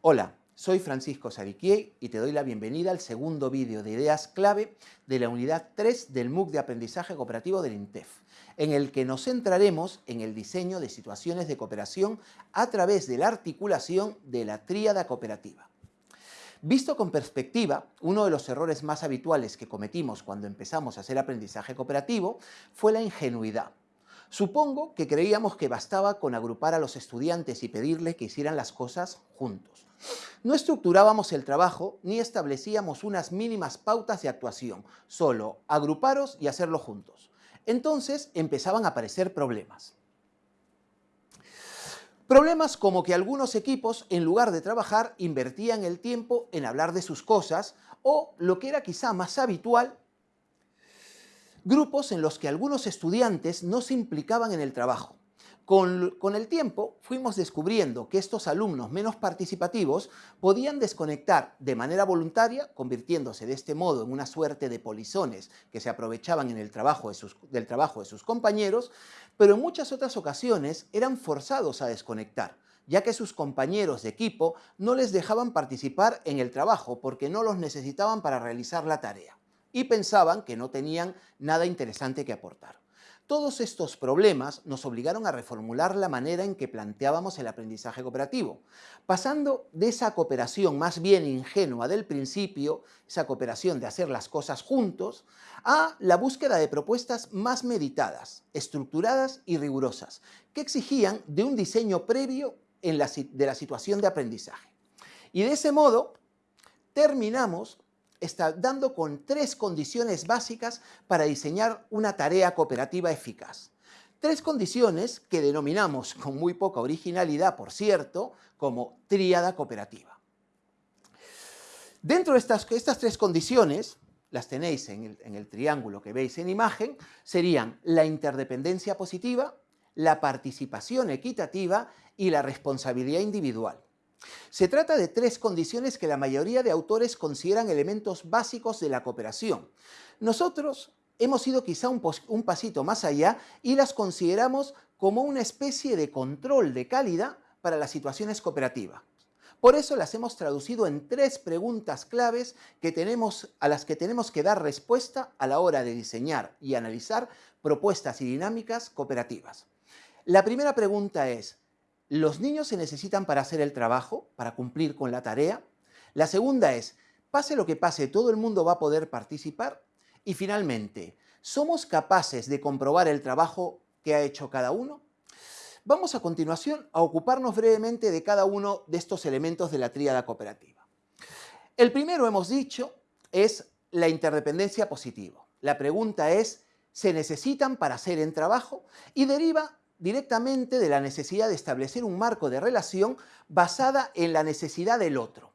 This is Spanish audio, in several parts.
Hola, soy Francisco Sariquier y te doy la bienvenida al segundo vídeo de ideas clave de la unidad 3 del MOOC de Aprendizaje Cooperativo del INTEF, en el que nos centraremos en el diseño de situaciones de cooperación a través de la articulación de la tríada cooperativa. Visto con perspectiva, uno de los errores más habituales que cometimos cuando empezamos a hacer aprendizaje cooperativo fue la ingenuidad. Supongo que creíamos que bastaba con agrupar a los estudiantes y pedirles que hicieran las cosas juntos. No estructurábamos el trabajo ni establecíamos unas mínimas pautas de actuación, solo agruparos y hacerlo juntos. Entonces empezaban a aparecer problemas. Problemas como que algunos equipos, en lugar de trabajar, invertían el tiempo en hablar de sus cosas o, lo que era quizá más habitual, grupos en los que algunos estudiantes no se implicaban en el trabajo. Con, el tiempo fuimos descubriendo que estos alumnos menos participativos podían desconectar de manera voluntaria, convirtiéndose de este modo en una suerte de polizones que se aprovechaban en el trabajo del trabajo de sus compañeros, pero en muchas otras ocasiones eran forzados a desconectar, ya que sus compañeros de equipo no les dejaban participar en el trabajo porque no los necesitaban para realizar la tarea y pensaban que no tenían nada interesante que aportar. Todos estos problemas nos obligaron a reformular la manera en que planteábamos el aprendizaje cooperativo, pasando de esa cooperación más bien ingenua del principio, esa cooperación de hacer las cosas juntos, a la búsqueda de propuestas más meditadas, estructuradas y rigurosas, que exigían de un diseño previo de la situación de aprendizaje. Y de ese modo terminamos está dando con tres condiciones básicas para diseñar una tarea cooperativa eficaz. Tres condiciones que denominamos, con muy poca originalidad, por cierto, como tríada cooperativa. Dentro de estas, estas tres condiciones, las tenéis en el, en el triángulo que veis en imagen, serían la interdependencia positiva, la participación equitativa y la responsabilidad individual. Se trata de tres condiciones que la mayoría de autores consideran elementos básicos de la cooperación. Nosotros hemos ido quizá un, pasito más allá y las consideramos como una especie de control de calidad para las situaciones cooperativas. Por eso las hemos traducido en tres preguntas claves que tenemos, a las que tenemos que dar respuesta a la hora de diseñar y analizar propuestas y dinámicas cooperativas. La primera pregunta es, ¿Los niños se necesitan para hacer el trabajo, para cumplir con la tarea? La segunda es, pase lo que pase, todo el mundo va a poder participar. Y finalmente, ¿somos capaces de comprobar el trabajo que ha hecho cada uno? Vamos a continuación a ocuparnos brevemente de cada uno de estos elementos de la tríada cooperativa. El primero, hemos dicho, es la interdependencia positiva. La pregunta es, ¿se necesitan para hacer el trabajo? Y deriva directamente de la necesidad de establecer un marco de relación basada en la necesidad del otro.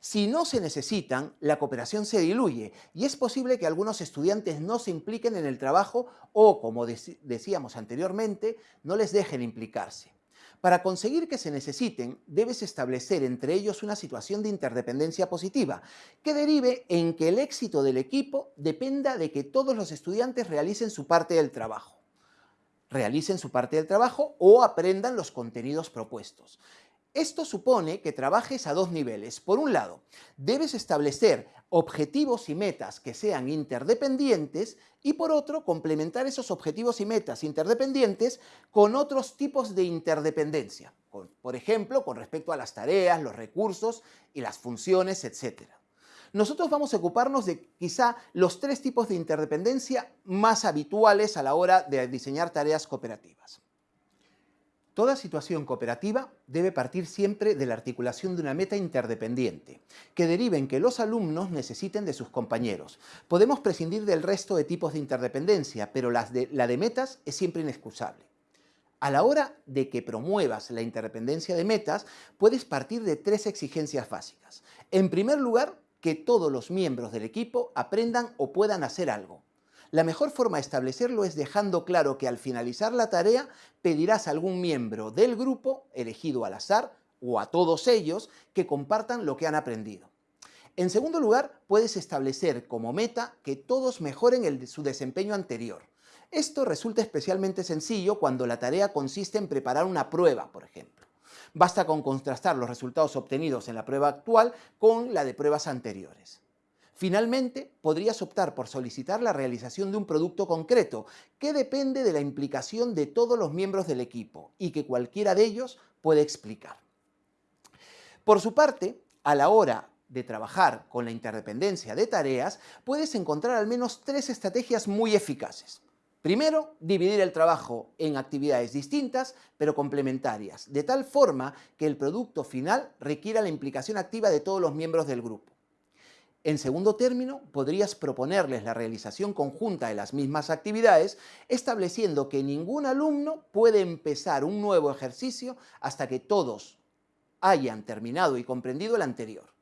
Si no se necesitan, la cooperación se diluye y es posible que algunos estudiantes no se impliquen en el trabajo o, como decíamos anteriormente, no les dejen implicarse. Para conseguir que se necesiten, debes establecer entre ellos una situación de interdependencia positiva, que derive en que el éxito del equipo dependa de que todos los estudiantes realicen su parte del trabajo realicen su parte del trabajo o aprendan los contenidos propuestos. Esto supone que trabajes a dos niveles. Por un lado, debes establecer objetivos y metas que sean interdependientes y por otro, complementar esos objetivos y metas interdependientes con otros tipos de interdependencia. Por ejemplo, con respecto a las tareas, los recursos y las funciones, etcétera. Nosotros vamos a ocuparnos de quizá los tres tipos de interdependencia más habituales a la hora de diseñar tareas cooperativas. Toda situación cooperativa debe partir siempre de la articulación de una meta interdependiente, que derive en que los alumnos necesiten de sus compañeros. Podemos prescindir del resto de tipos de interdependencia, pero la de, la de metas es siempre inexcusable. A la hora de que promuevas la interdependencia de metas, puedes partir de tres exigencias básicas. En primer lugar, que todos los miembros del equipo aprendan o puedan hacer algo. La mejor forma de establecerlo es dejando claro que al finalizar la tarea pedirás a algún miembro del grupo, elegido al azar, o a todos ellos, que compartan lo que han aprendido. En segundo lugar, puedes establecer como meta que todos mejoren su desempeño anterior. Esto resulta especialmente sencillo cuando la tarea consiste en preparar una prueba, por ejemplo. Basta con contrastar los resultados obtenidos en la prueba actual con la de pruebas anteriores. Finalmente, podrías optar por solicitar la realización de un producto concreto que depende de la implicación de todos los miembros del equipo y que cualquiera de ellos puede explicar. Por su parte, a la hora de trabajar con la interdependencia de tareas, puedes encontrar al menos tres estrategias muy eficaces. Primero, dividir el trabajo en actividades distintas pero complementarias, de tal forma que el producto final requiera la implicación activa de todos los miembros del grupo. En segundo término, podrías proponerles la realización conjunta de las mismas actividades, estableciendo que ningún alumno puede empezar un nuevo ejercicio hasta que todos hayan terminado y comprendido el anterior.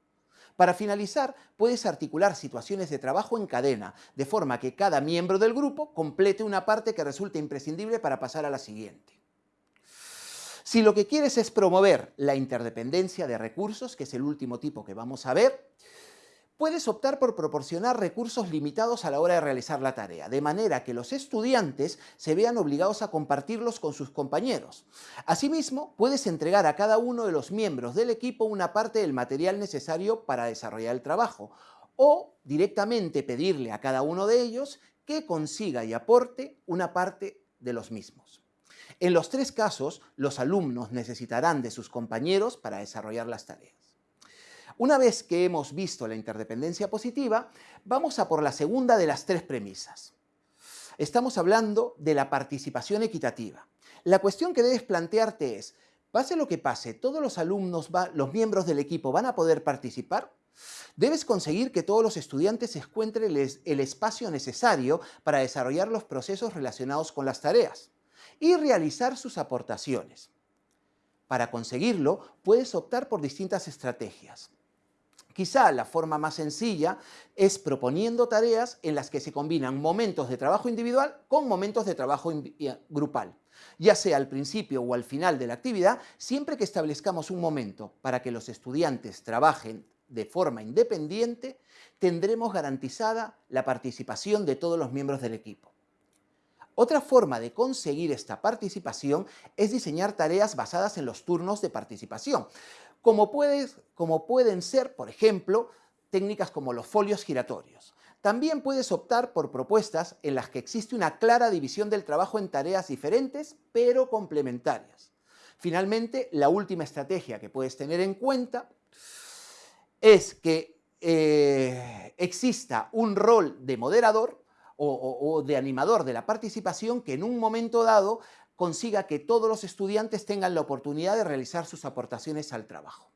Para finalizar, puedes articular situaciones de trabajo en cadena, de forma que cada miembro del grupo complete una parte que resulte imprescindible para pasar a la siguiente. Si lo que quieres es promover la interdependencia de recursos, que es el último tipo que vamos a ver, Puedes optar por proporcionar recursos limitados a la hora de realizar la tarea, de manera que los estudiantes se vean obligados a compartirlos con sus compañeros. Asimismo, puedes entregar a cada uno de los miembros del equipo una parte del material necesario para desarrollar el trabajo, o directamente pedirle a cada uno de ellos que consiga y aporte una parte de los mismos. En los tres casos, los alumnos necesitarán de sus compañeros para desarrollar las tareas. Una vez que hemos visto la interdependencia positiva, vamos a por la segunda de las tres premisas. Estamos hablando de la participación equitativa. La cuestión que debes plantearte es, pase lo que pase, ¿todos los alumnos, los miembros del equipo van a poder participar? Debes conseguir que todos los estudiantes encuentren el espacio necesario para desarrollar los procesos relacionados con las tareas y realizar sus aportaciones. Para conseguirlo, puedes optar por distintas estrategias. Quizá la forma más sencilla es proponiendo tareas en las que se combinan momentos de trabajo individual con momentos de trabajo grupal, ya sea al principio o al final de la actividad, siempre que establezcamos un momento para que los estudiantes trabajen de forma independiente, tendremos garantizada la participación de todos los miembros del equipo. Otra forma de conseguir esta participación es diseñar tareas basadas en los turnos de participación, como, como pueden ser, por ejemplo, técnicas como los folios giratorios. También puedes optar por propuestas en las que existe una clara división del trabajo en tareas diferentes, pero complementarias. Finalmente, la última estrategia que puedes tener en cuenta es que eh, exista un rol de moderador o, de animador de la participación que en un momento dado consiga que todos los estudiantes tengan la oportunidad de realizar sus aportaciones al trabajo.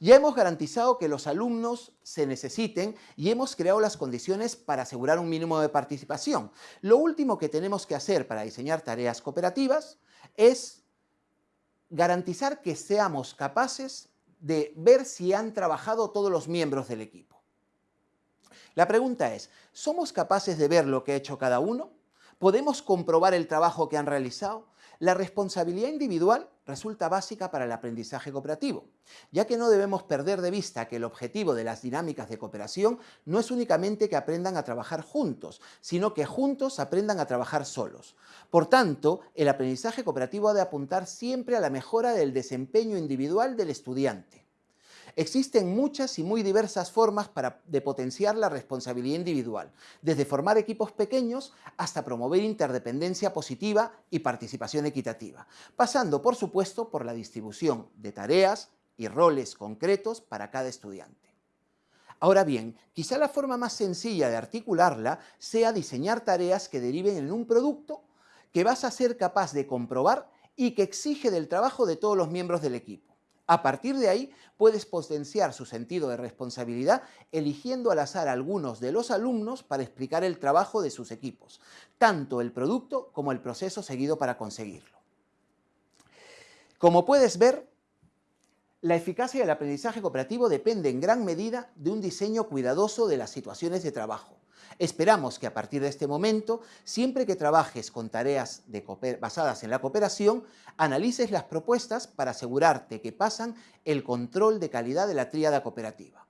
Ya hemos garantizado que los alumnos se necesiten y hemos creado las condiciones para asegurar un mínimo de participación. Lo último que tenemos que hacer para diseñar tareas cooperativas es garantizar que seamos capaces de ver si han trabajado todos los miembros del equipo. La pregunta es, ¿somos capaces de ver lo que ha hecho cada uno? ¿Podemos comprobar el trabajo que han realizado? La responsabilidad individual resulta básica para el aprendizaje cooperativo, ya que no debemos perder de vista que el objetivo de las dinámicas de cooperación no es únicamente que aprendan a trabajar juntos, sino que juntos aprendan a trabajar solos. Por tanto, el aprendizaje cooperativo ha de apuntar siempre a la mejora del desempeño individual del estudiante. Existen muchas y muy diversas formas de potenciar la responsabilidad individual, desde formar equipos pequeños hasta promover interdependencia positiva y participación equitativa, pasando por supuesto por la distribución de tareas y roles concretos para cada estudiante. Ahora bien, quizá la forma más sencilla de articularla sea diseñar tareas que deriven en un producto que vas a ser capaz de comprobar y que exige del trabajo de todos los miembros del equipo. A partir de ahí, puedes potenciar su sentido de responsabilidad eligiendo al azar algunos de los alumnos para explicar el trabajo de sus equipos, tanto el producto como el proceso seguido para conseguirlo. Como puedes ver, la eficacia del aprendizaje cooperativo depende en gran medida de un diseño cuidadoso de las situaciones de trabajo. Esperamos que a partir de este momento, siempre que trabajes con tareas basadas en la cooperación, analices las propuestas para asegurarte que pasan el control de calidad de la tríada cooperativa.